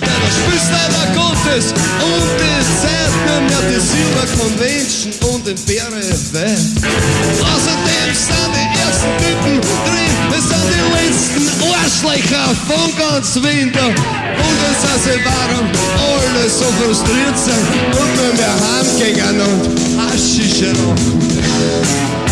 Denn der spielst leider Gottes und die Zeit nur mehr die Silver Convention und den Bäre Welt. Außerdem sind die ersten Typen drin, das sind die letzten Arschlöcher von ganz Winter. Und es sind sie warum alle so frustriert sind und nur mehr heimgehen und Haschisch rauchen.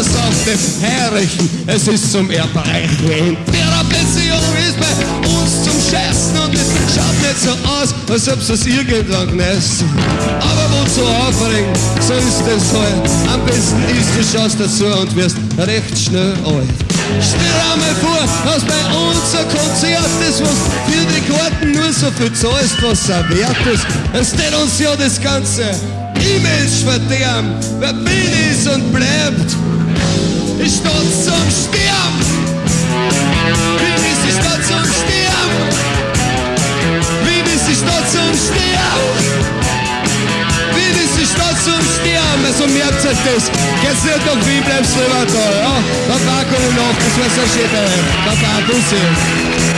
Das auf dem Herrlichen, es ist zum Erbrechen. Therapeution ist bei uns zum Scheißen und es schaut nicht so aus, als ob es irgendwann genießen. Aber wozu aufregen, so ist es halt. Am besten ist, du schaust dazu und wirst recht schnell alt. Stell dir einmal vor, dass bei uns ein Konzert ist, was für die Karten nur so viel zahlst, was er wert ist. Es steht uns ja das ganze Image verderben. Wer bin ist und bleibt, ich stolz zum Sterben. Wien ist die Stadt zum Sterben. Wien ist die Stadt zum Sterben. Wien ist die Stadt zum Sterben. Also merkt euch das. Geht's nicht nach Wien, bleibst lieber da. Ja, da packen wir noch. Das war's ja schön. Da packen wir